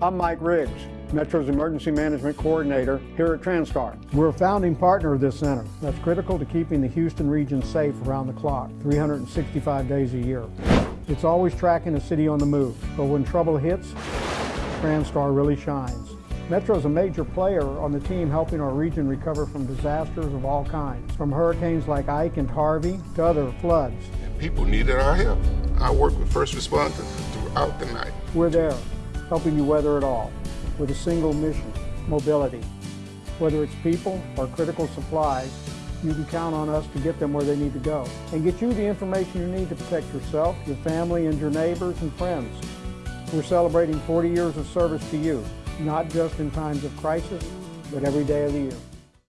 I'm Mike Riggs, Metro's Emergency Management Coordinator here at Transtar. We're a founding partner of this center that's critical to keeping the Houston region safe around the clock, 365 days a year. It's always tracking the city on the move, but when trouble hits, Transtar really shines. Metro is a major player on the team helping our region recover from disasters of all kinds, from hurricanes like Ike and Harvey to other floods. People needed our help. I work with first responders throughout the night. We're there, helping you weather it all, with a single mission, mobility. Whether it's people or critical supplies, you can count on us to get them where they need to go and get you the information you need to protect yourself, your family, and your neighbors and friends. We're celebrating 40 years of service to you, not just in times of crisis, but every day of the year.